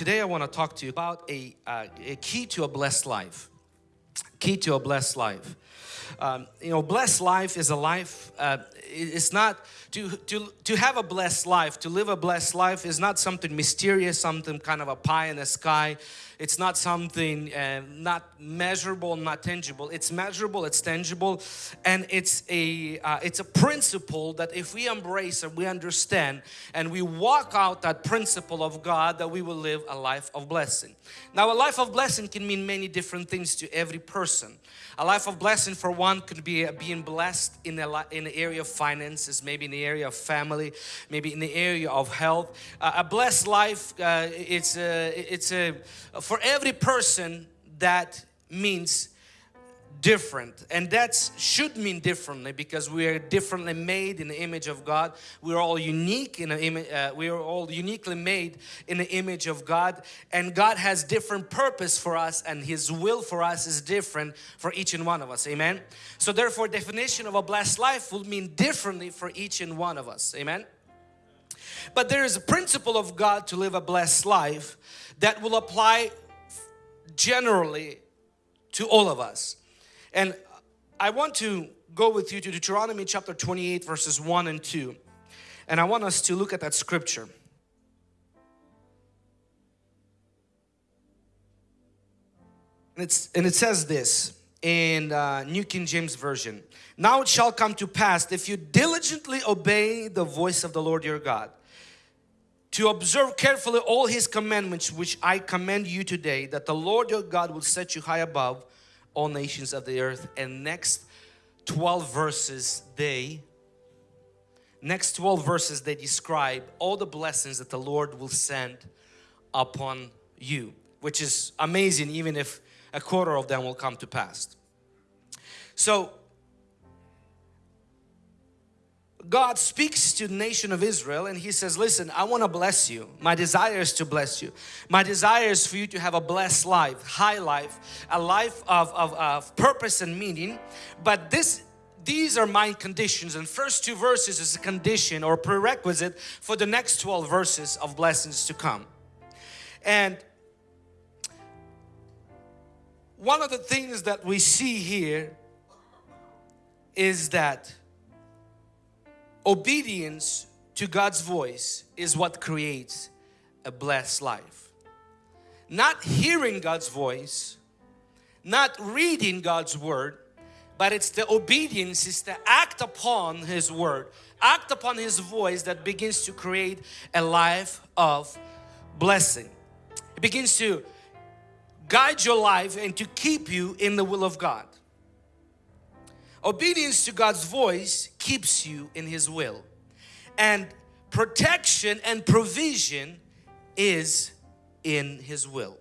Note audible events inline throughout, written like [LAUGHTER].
today I want to talk to you about a, uh, a key to a blessed life. Key to a blessed life. Um, you know, blessed life is a life, uh, it's not, to, to, to have a blessed life, to live a blessed life is not something mysterious, something kind of a pie in the sky. It's not something uh, not measurable, not tangible. It's measurable, it's tangible, and it's a uh, it's a principle that if we embrace and we understand and we walk out that principle of God, that we will live a life of blessing. Now, a life of blessing can mean many different things to every person. A life of blessing for one could be being blessed in the in the area of finances, maybe in the area of family, maybe in the area of health. Uh, a blessed life, uh, it's a, it's a for every person that means different. And that should mean differently because we are differently made in the image of God. We're all unique in the image uh, we are all uniquely made in the image of God. And God has different purpose for us and his will for us is different for each and one of us. Amen? So therefore definition of a blessed life will mean differently for each and one of us. Amen? But there is a principle of God to live a blessed life that will apply generally to all of us. And I want to go with you to Deuteronomy chapter 28 verses 1 and 2. And I want us to look at that scripture. And, it's, and it says this in uh, New King James Version. Now it shall come to pass if you diligently obey the voice of the Lord your God to observe carefully all his commandments which I command you today that the Lord your God will set you high above all nations of the earth. And next 12 verses they next 12 verses they describe all the blessings that the Lord will send upon you which is amazing even if a quarter of them will come to pass. So God speaks to the nation of Israel and he says listen I want to bless you. My desire is to bless you. My desire is for you to have a blessed life high life a life of, of, of purpose and meaning. But this these are my conditions. And first two verses is a condition or prerequisite for the next 12 verses of blessings to come. And one of the things that we see here is that Obedience to God's voice is what creates a blessed life. Not hearing God's voice, not reading God's word, but it's the obedience, is to act upon His word, act upon His voice that begins to create a life of blessing. It begins to guide your life and to keep you in the will of God. Obedience to God's voice keeps you in His will. And protection and provision is in His will.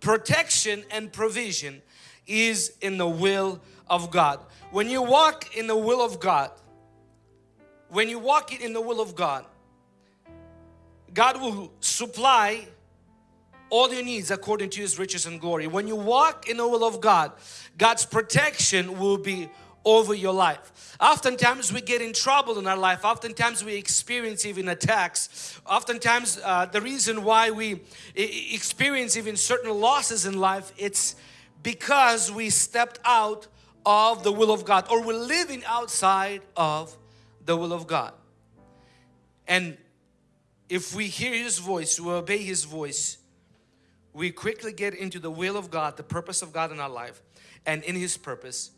Protection and provision is in the will of God. When you walk in the will of God, when you walk in the will of God, God will supply all your needs according to His riches and glory. When you walk in the will of God, God's protection will be over your life. Oftentimes we get in trouble in our life. Oftentimes we experience even attacks. Oftentimes uh, the reason why we experience even certain losses in life, it's because we stepped out of the will of God or we're living outside of the will of God. And if we hear His voice, we obey His voice, we quickly get into the will of God, the purpose of God in our life and in His purpose,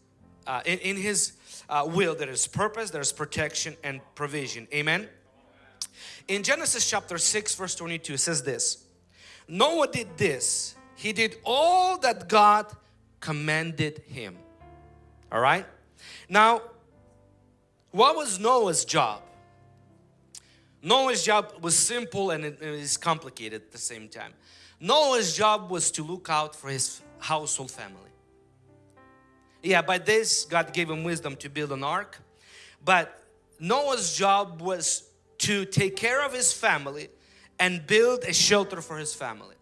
uh, in, in, His uh, will there is purpose, there is protection and provision. Amen. In Genesis chapter 6 verse 22 it says this, Noah did this, he did all that God commanded him. All right. Now, what was Noah's job? Noah's job was simple and it is complicated at the same time. Noah's job was to look out for his household family. Yeah, by this God gave him wisdom to build an ark. But Noah's job was to take care of his family and build a shelter for his family.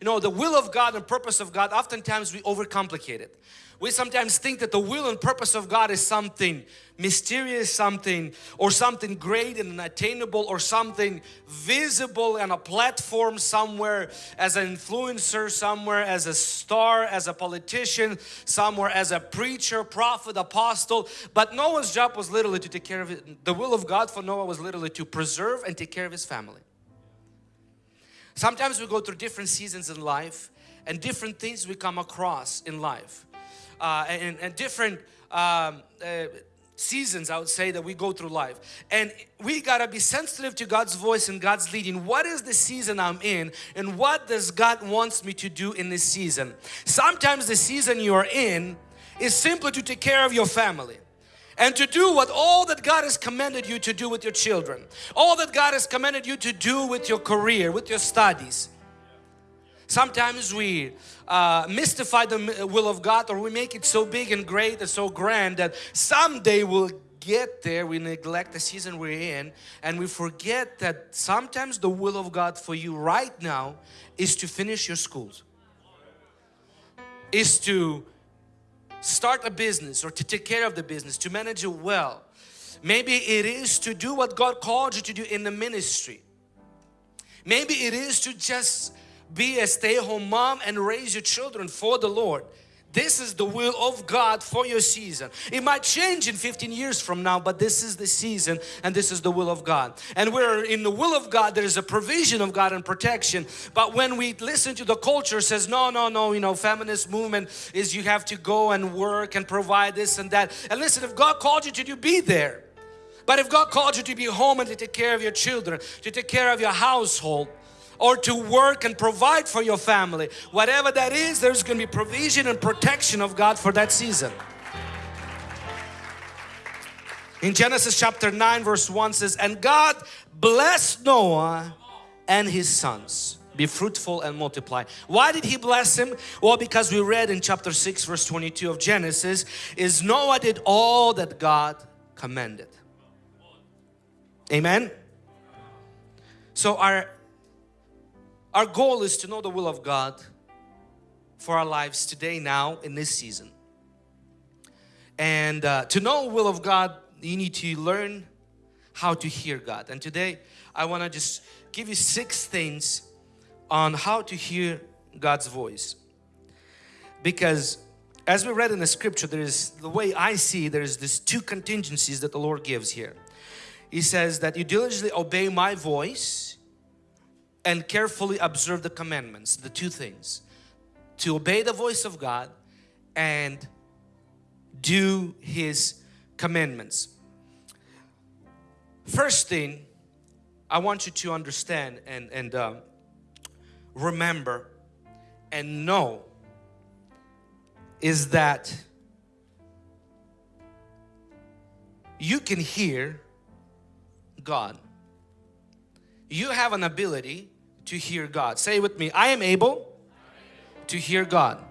you know, the will of God and purpose of God, oftentimes we overcomplicate it. We sometimes think that the will and purpose of God is something mysterious, something or something great and unattainable or something visible on a platform somewhere as an influencer, somewhere as a star, as a politician, somewhere as a preacher, prophet, apostle. But Noah's job was literally to take care of it. The will of God for Noah was literally to preserve and take care of his family. Sometimes we go through different seasons in life and different things we come across in life uh, and, and, different um, uh, seasons I would say that we go through life. And we gotta be sensitive to God's voice and God's leading. What is the season I'm in and what does God wants me to do in this season? Sometimes the season you are in is simply to take care of your family and to do what all that God has commanded you to do with your children all that God has commanded you to do with your career with your studies. Sometimes we uh, mystify the will of God or we make it so big and great and so grand that someday we'll get there. We neglect the season we're in and we forget that sometimes the will of God for you right now is to finish your schools is to start a business or to take care of the business to manage it well. Maybe it is to do what God called you to do in the ministry. Maybe it is to just be a stay-at-home mom and raise your children for the Lord. This is the will of God for your season. It might change in 15 years from now, but this is the season and this is the will of God. And we're in the will of God, there is a provision of God and protection. But when we listen to the culture says, no, no, no, you know, feminist movement is you have to go and work and provide this and that. And listen, if God called you to do, be there. But if God called you to be home and to take care of your children, to take care of your household, or to work and provide for your family. Whatever that is, there's going to be provision and protection of God for that season. In Genesis chapter 9 verse 1 says, And God blessed Noah and his sons. Be fruitful and multiply. Why did he bless him? Well, because we read in chapter 6 verse 22 of Genesis is Noah did all that God commanded. Amen. So our our goal is to know the will of God for our lives today, now, in this season. And uh, to know will of God, you need to learn how to hear God. And today, I want to just give you six things on how to hear God's voice. Because as we read in the scripture, there is the way I see there's these two contingencies that the Lord gives here. He says that you diligently obey my voice and carefully observe the commandments, the two things. To obey the voice of God and do His commandments. First thing I want you to understand and, and uh, remember and know is that you can hear God. You have an ability to hear God. Say with me, I am able to hear God.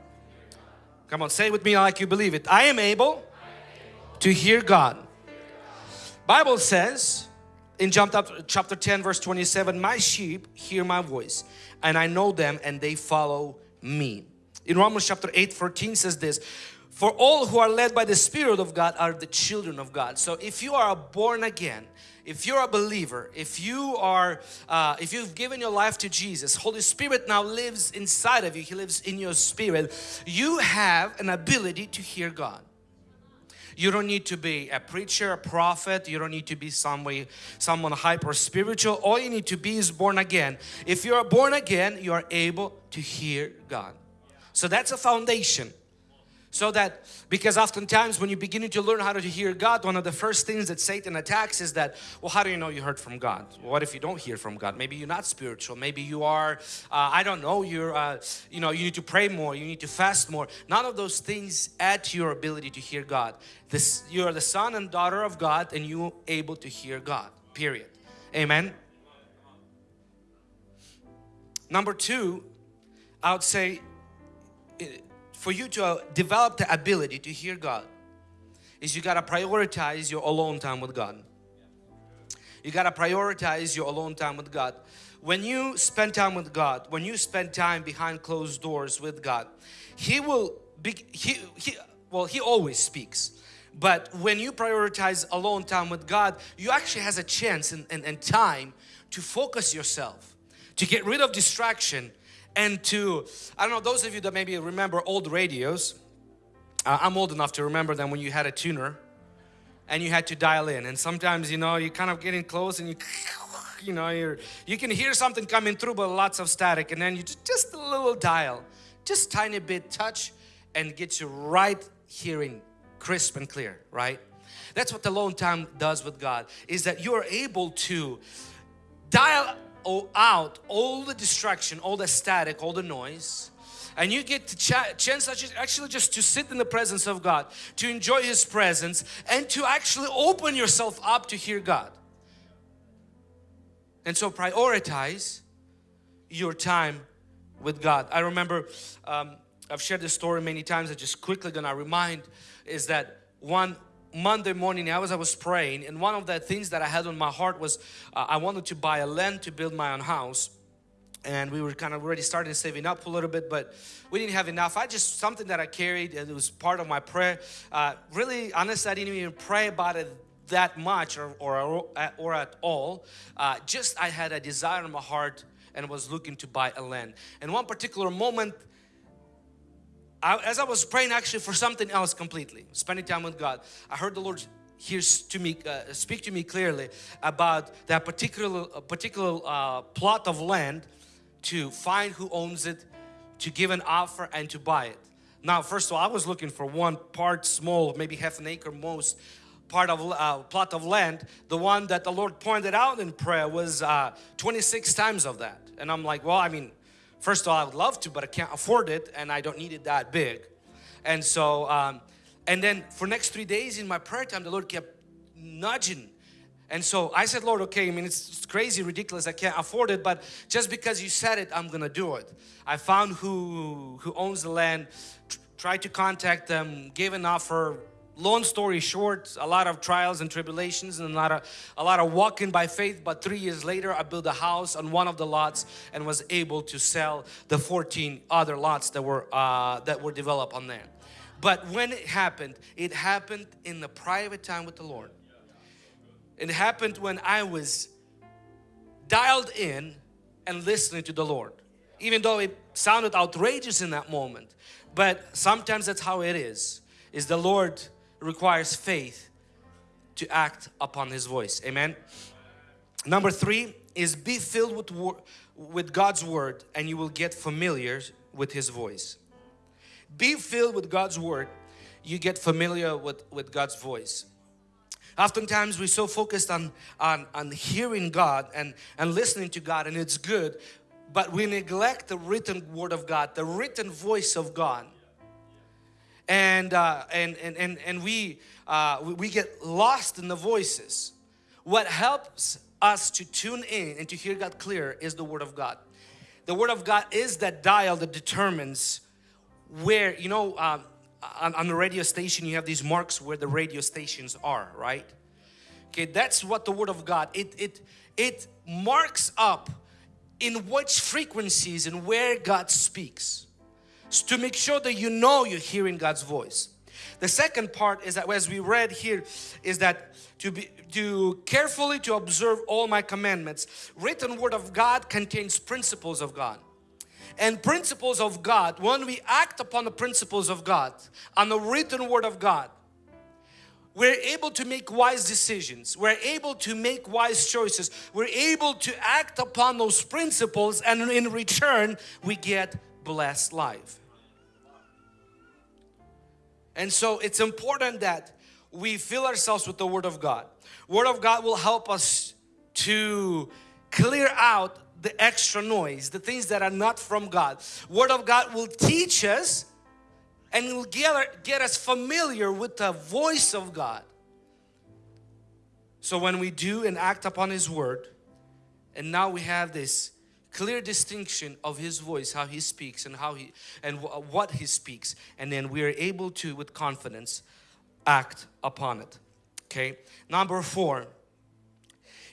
Come on, say with me like you believe it. I am able to hear God. Bible says in chapter 10 verse 27, my sheep hear my voice and I know them and they follow me. In Romans chapter 8 14 says this, for all who are led by the Spirit of God are the children of God. So if you are born again, if you're a believer, if you are, uh, if you've given your life to Jesus, Holy Spirit now lives inside of you. He lives in your spirit. You have an ability to hear God. You don't need to be a preacher, a prophet. You don't need to be some way, someone hyper spiritual. All you need to be is born again. If you are born again, you are able to hear God. So that's a foundation. So that, because oftentimes when you're beginning to learn how to hear God, one of the first things that Satan attacks is that, well, how do you know you heard from God? What if you don't hear from God? Maybe you're not spiritual. Maybe you are, uh, I don't know, you're, uh, you know, you need to pray more, you need to fast more. None of those things add to your ability to hear God. This, you are the son and daughter of God and you able to hear God, period. Amen. Number two, I would say, for you to uh, develop the ability to hear God is you got to prioritize your alone time with God. You got to prioritize your alone time with God. when you spend time with God, when you spend time behind closed doors with God, He will be, He, he well, He always speaks. But when you prioritize alone time with God, you actually has a chance and, and, and time to focus yourself, to get rid of distraction and to, I don't know, those of you that maybe remember old radios, uh, I'm old enough to remember them when you had a tuner and you had to dial in. And sometimes you know you're kind of getting close and you [LAUGHS] you know you're you can hear something coming through but lots of static. And then you just, just a little dial just tiny bit touch and get you right hearing crisp and clear right? That's what the alone time does with God is that you're able to dial out all the distraction all the static all the noise and you get to ch chance actually just to sit in the presence of God to enjoy His presence and to actually open yourself up to hear God and so prioritize your time with God. I remember um, I've shared this story many times. I just quickly gonna remind is that one Monday morning as I was praying and one of the things that I had on my heart was uh, I wanted to buy a land to build my own house and we were kind of already starting saving up a little bit but we didn't have enough I just something that I carried and it was part of my prayer uh, really honestly I didn't even pray about it that much or, or, or at all. Uh, just I had a desire in my heart and was looking to buy a land. And one particular moment, I, as I was praying actually for something else completely, spending time with God, I heard the Lord hears to me, uh, speak to me clearly about that particular, particular uh, plot of land to find who owns it, to give an offer and to buy it. Now, first of all, I was looking for one part small, maybe half an acre most, part of uh, plot of land the one that the Lord pointed out in prayer was uh, 26 times of that and I'm like well I mean first of all I would love to but I can't afford it and I don't need it that big. And so um, and then for next three days in my prayer time the Lord kept nudging. And so I said Lord okay I mean it's, crazy ridiculous I can't afford it but just because you said it I'm gonna do it. I found who who owns the land tried to contact them gave an offer long story short a lot of trials and tribulations and a lot of a lot of walking by faith but three years later I built a house on one of the lots and was able to sell the 14 other lots that were uh, that were developed on there but when it happened it happened in the private time with the Lord. It happened when I was dialed in and listening to the Lord even though it sounded outrageous in that moment. But sometimes that's how it is is the Lord requires faith to act upon His voice. Amen. Number three is be filled with, with God's Word and you will get familiar with His voice. Be filled with God's Word, you get familiar with, with God's voice. Oftentimes we're so focused on, on, on hearing God and, and listening to God and it's good, but we neglect the written Word of God, the written voice of God and uh, and, and and and we uh, we get lost in the voices. What helps us to tune in and to hear God clear is the Word of God. The Word of God is that dial that determines where you know um, on, on the radio station you have these marks where the radio stations are, right? Okay, that's what the Word of God. It it it marks up in which frequencies and where God speaks to make sure that you know you're hearing God's voice. The second part is that as we read here is that to be to carefully to observe all my commandments. Written word of God contains principles of God. And principles of God, when we act upon the principles of God, on the written word of God, we're able to make wise decisions. We're able to make wise choices. We're able to act upon those principles and in return we get blessed life. And so it's important that we fill ourselves with the Word of God. Word of God will help us to clear out the extra noise, the things that are not from God. Word of God will teach us and will get, get us familiar with the voice of God. So when we do and act upon His Word, and now we have this clear distinction of his voice how he speaks and how he and what he speaks and then we are able to with confidence act upon it okay number four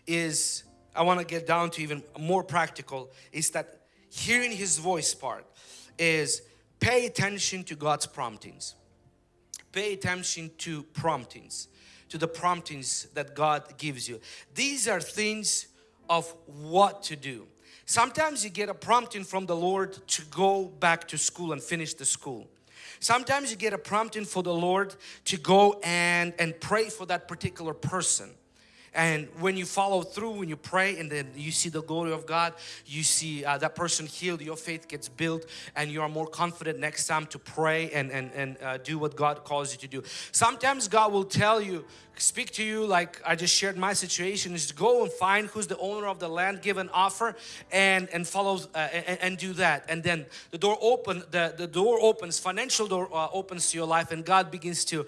is I want to get down to even more practical is that hearing His voice part is pay attention to God's promptings. Pay attention to promptings, to the promptings that God gives you. These are things of what to do. Sometimes you get a prompting from the Lord to go back to school and finish the school. Sometimes you get a prompting for the Lord to go and, and pray for that particular person. And when you follow through, when you pray and then you see the glory of God, you see uh, that person healed, your faith gets built and you are more confident next time to pray and, and, and uh, do what God calls you to do. Sometimes God will tell you, speak to you like I just shared my situation is to go and find who's the owner of the land, give an offer and, and follow uh, and, and, do that. And then the door open, the, the door opens, financial door uh, opens to your life and God begins to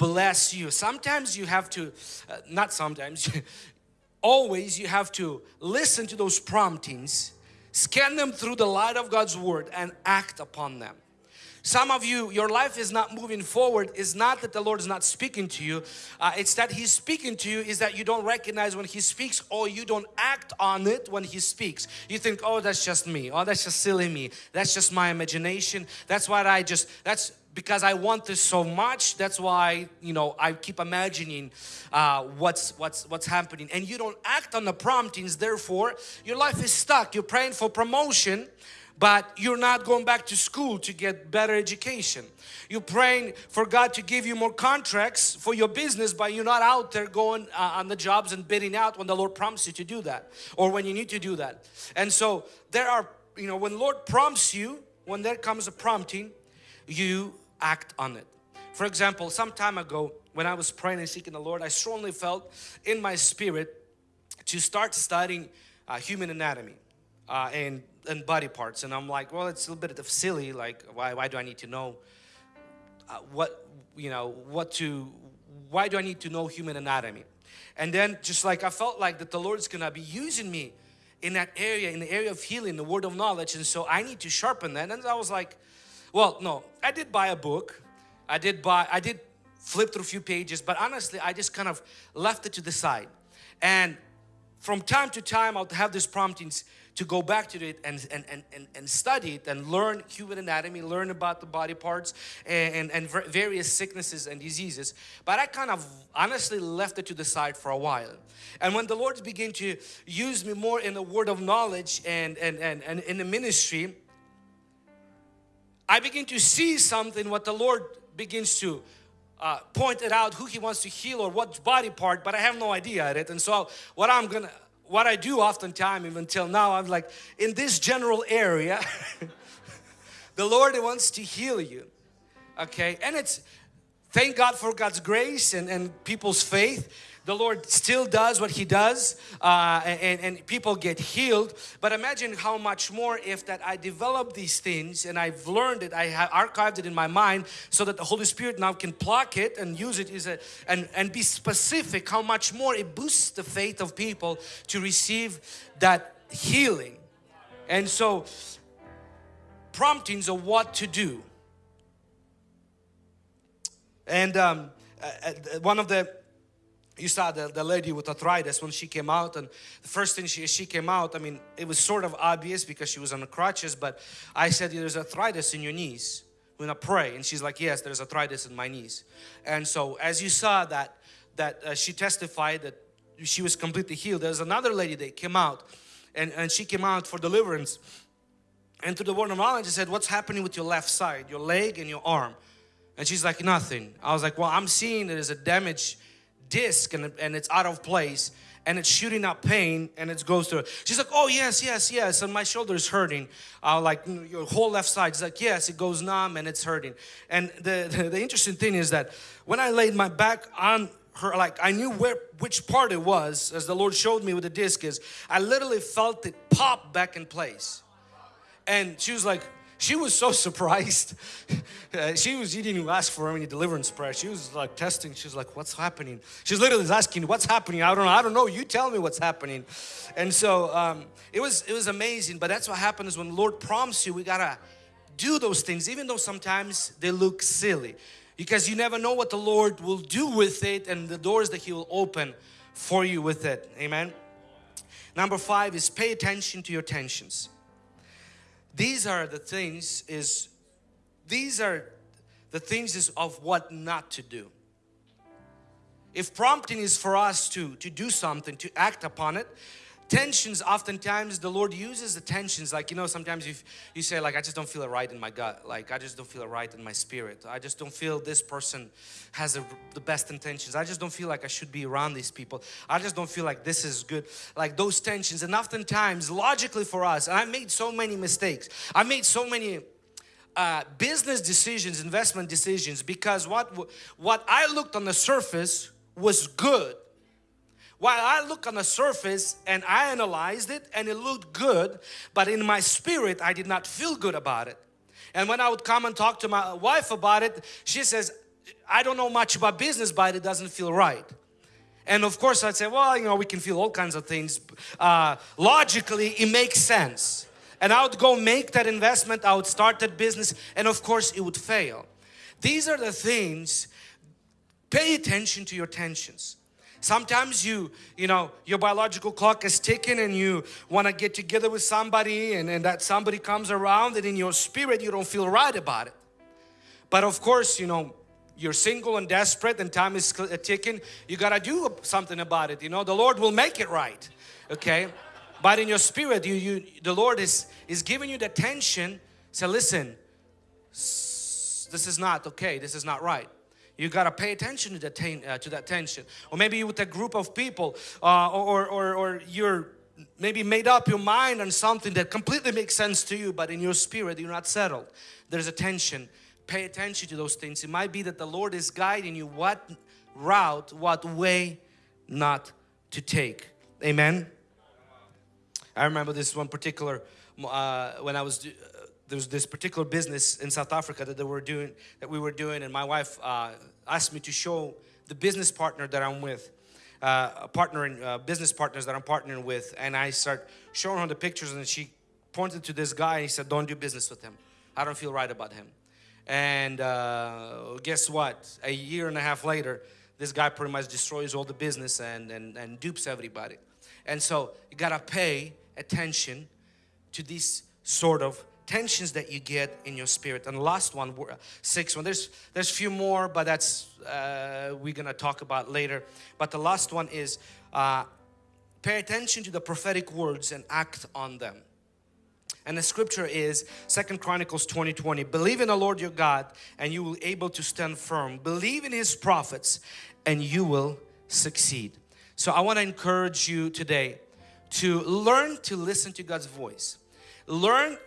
bless you. Sometimes you have to, uh, not sometimes, [LAUGHS] always you have to listen to those promptings, scan them through the light of God's Word and act upon them. Some of you, your life is not moving forward. It's not that the Lord is not speaking to you. Uh, it's that He's speaking to you is that you don't recognize when He speaks or you don't act on it when He speaks. You think, oh, that's just me. Oh, that's just silly me. That's just my imagination. That's what I just, that's because I want this so much that's why you know I keep imagining uh, what's what's what's happening. And you don't act on the promptings therefore your life is stuck. You're praying for promotion but you're not going back to school to get better education. You're praying for God to give you more contracts for your business but you're not out there going uh, on the jobs and bidding out when the Lord prompts you to do that or when you need to do that. And so there are you know when Lord prompts you when there comes a prompting you act on it. For example, some time ago when I was praying and seeking the Lord, I strongly felt in my spirit to start studying uh, human anatomy uh, and, and body parts. And I'm like, well, it's a little bit of silly. Like, why, why do I need to know uh, what, you know, what to, why do I need to know human anatomy? And then just like I felt like that the Lord's gonna be using me in that area, in the area of healing, the word of knowledge. And so I need to sharpen that. And I was like, well, no, I did buy a book. I did buy, I did flip through a few pages, but honestly, I just kind of left it to the side. And from time to time, I'll have these promptings to go back to it and, and, and, and, study it and learn human anatomy, learn about the body parts and, and, and various sicknesses and diseases. But I kind of honestly left it to the side for a while. And when the Lord began to use me more in the word of knowledge and, and, and, and in the ministry, I begin to see something what the Lord begins to uh, point it out who He wants to heal or what body part but I have no idea at it. And so what I'm gonna what I do oftentimes even till now I'm like in this general area [LAUGHS] the Lord wants to heal you okay? And it's thank God for God's grace and, and people's faith the Lord still does what He does uh, and, and people get healed. But imagine how much more if that I develop these things and I've learned it, I have archived it in my mind so that the Holy Spirit now can pluck it and use it a, and, and be specific how much more it boosts the faith of people to receive that healing. And so promptings of what to do. And um, uh, uh one of the you saw the, the lady with arthritis when she came out and the first thing she, she came out I mean it was sort of obvious because she was on the crutches but I said there's arthritis in your knees when I pray. And she's like yes there's arthritis in my knees. And so as you saw that that uh, she testified that she was completely healed there's another lady that came out and, and she came out for deliverance. And through the word of knowledge I said what's happening with your left side your leg and your arm? And she's like nothing. I was like well I'm seeing there's a damage disc and, and it's out of place and it's shooting out pain and it goes through. She's like, oh yes, yes, yes, and my shoulder is hurting. Uh, like your whole left side. She's like, yes, it goes numb and it's hurting. And the, [LAUGHS] the, the interesting thing is that when I laid my back on her, like I knew where which part it was as the Lord showed me with the disc is, I literally felt it pop back in place. And she was like, she was so surprised. [LAUGHS] uh, she was, she didn't even ask for any deliverance prayer. She was like testing. She's like, what's happening? She's literally asking, what's happening? I don't know. I don't know. You tell me what's happening. And so um, it was, it was amazing. But that's what happens when the Lord prompts you. We gotta do those things, even though sometimes they look silly. Because you never know what the Lord will do with it and the doors that He will open for you with it. Amen. Number five is pay attention to your tensions. These are the things is, these are the things is of what not to do. If prompting is for us to, to do something, to act upon it, tensions oftentimes the Lord uses the tensions. Like you know sometimes you you say like I just don't feel it right in my gut. Like I just don't feel it right in my spirit. I just don't feel this person has a, the best intentions. I just don't feel like I should be around these people. I just don't feel like this is good. Like those tensions. And oftentimes logically for us and I made so many mistakes. I made so many uh, business decisions investment decisions because what what I looked on the surface was good while I look on the surface and I analyzed it and it looked good, but in my spirit I did not feel good about it. And when I would come and talk to my wife about it, she says, I don't know much about business, but it doesn't feel right. And of course I'd say, well, you know, we can feel all kinds of things. Uh, logically, it makes sense. And I would go make that investment, I would start that business, and of course it would fail. These are the things, pay attention to your tensions. Sometimes you, you know, your biological clock is ticking and you want to get together with somebody and, and that somebody comes around and in your spirit you don't feel right about it. But of course, you know, you're single and desperate and time is uh, ticking. You got to do something about it. You know, the Lord will make it right. Okay. But in your spirit, you, you, the Lord is, is giving you the tension. Say, listen, this is not okay. This is not right. You got to pay attention to that, uh, to that tension. Or maybe with a group of people uh, or, or, or you're maybe made up your mind on something that completely makes sense to you but in your spirit you're not settled. There's a tension. Pay attention to those things. It might be that the Lord is guiding you what route, what way not to take. Amen. I remember this one particular uh, when I was there was this particular business in South Africa that they were doing that we were doing and my wife uh, asked me to show the business partner that I'm with uh, partnering uh, business partners that I'm partnering with and I start showing her the pictures and she pointed to this guy and he said don't do business with him. I don't feel right about him. And uh, guess what? A year and a half later this guy pretty much destroys all the business and, and, and dupes everybody. And so you gotta pay attention to these sort of tensions that you get in your spirit. And last one six one. There's there's a few more but that's uh, we're gonna talk about later. But the last one is uh, pay attention to the prophetic words and act on them. And the scripture is second chronicles 20 20 believe in the lord your god and you will able to stand firm. Believe in his prophets and you will succeed. So i want to encourage you today to learn to listen to god's voice. Learn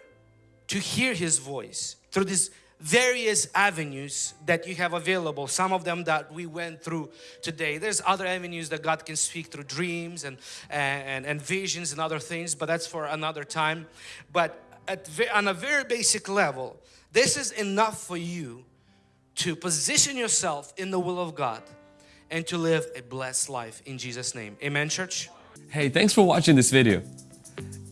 to hear His voice through these various avenues that you have available. Some of them that we went through today. There's other avenues that God can speak through dreams and and, and visions and other things but that's for another time. But at on a very basic level this is enough for you to position yourself in the will of God and to live a blessed life in Jesus name. Amen church? Hey thanks for watching this video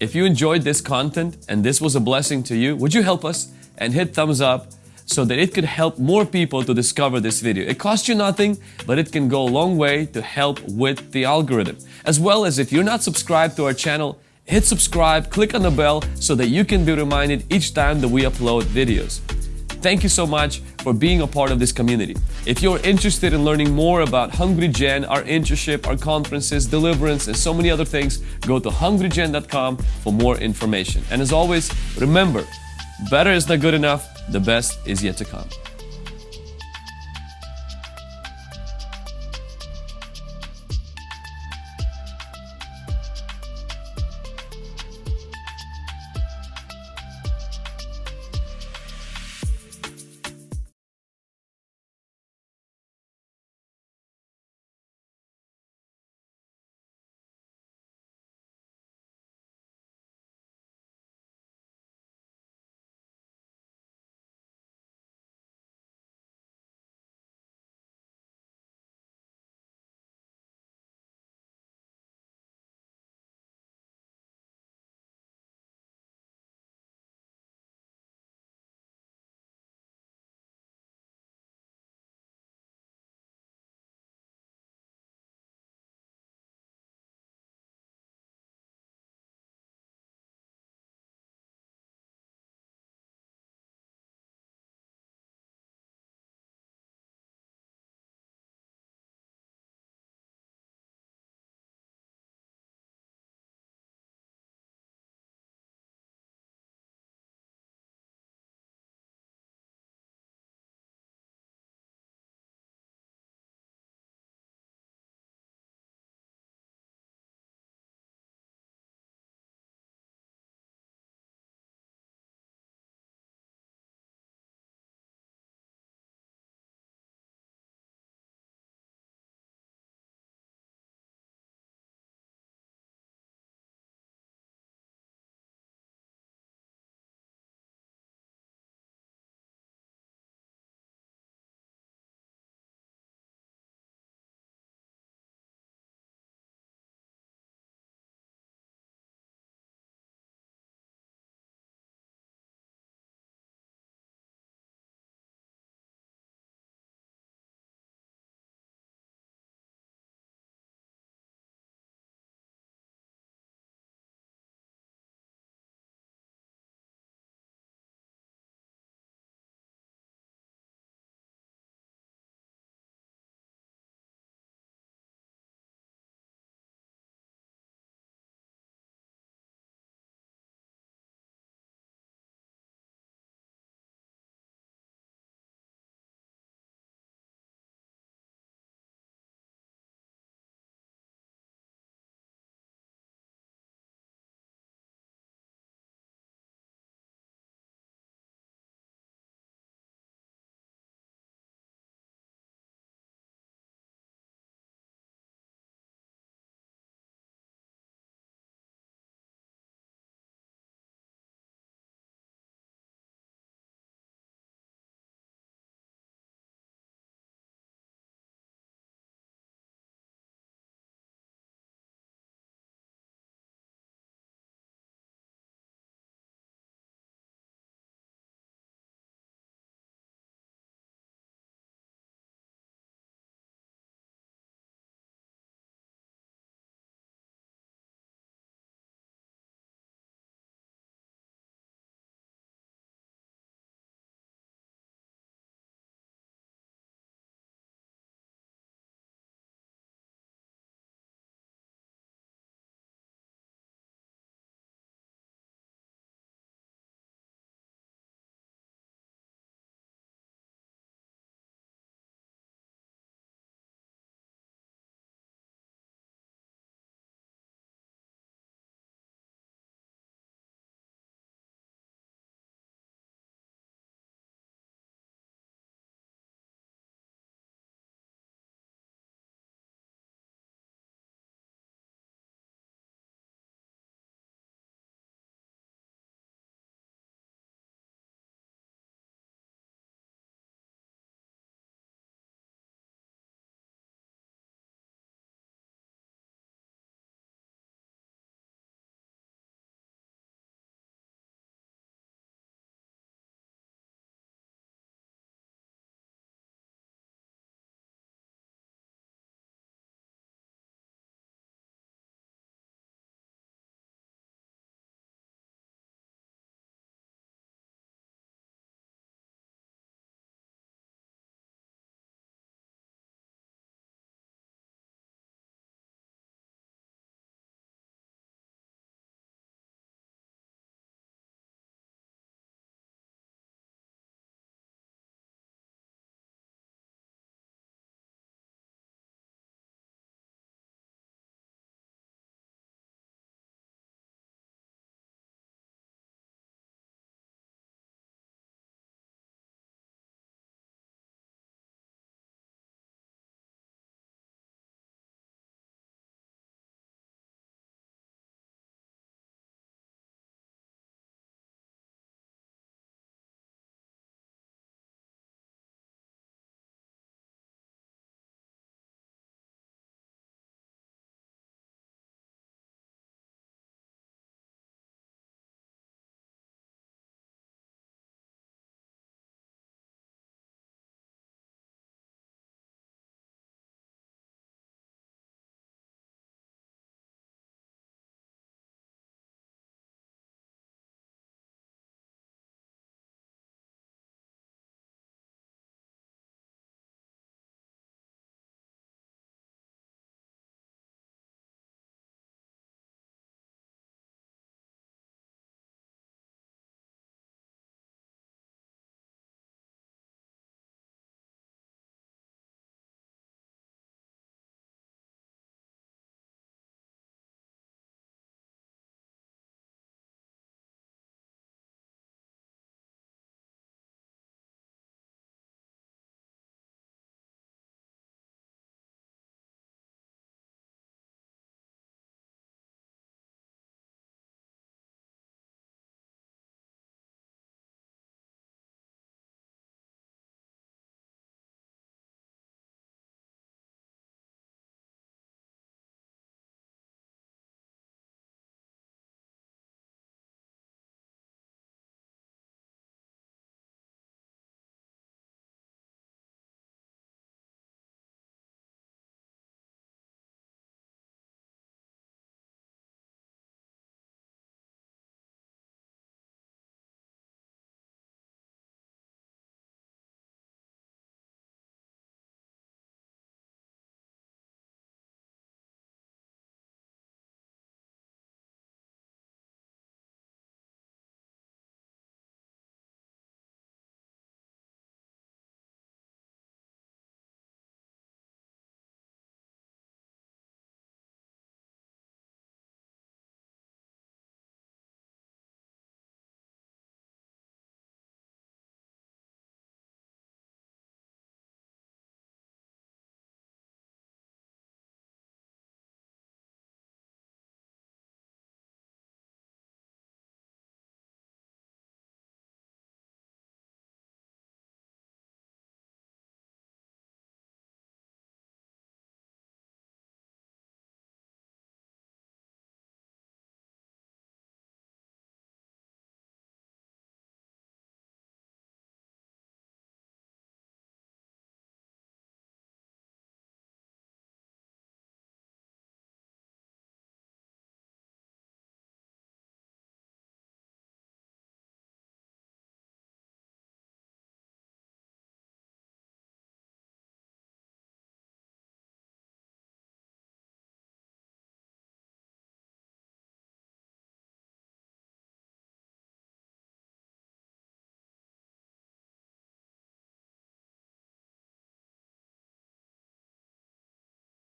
if you enjoyed this content and this was a blessing to you, would you help us and hit thumbs up so that it could help more people to discover this video. It costs you nothing, but it can go a long way to help with the algorithm. As well as if you're not subscribed to our channel, hit subscribe, click on the bell so that you can be reminded each time that we upload videos. Thank you so much for being a part of this community. If you're interested in learning more about Hungry Gen, our internship, our conferences, deliverance, and so many other things, go to hungrygen.com for more information. And as always, remember, better is not good enough, the best is yet to come.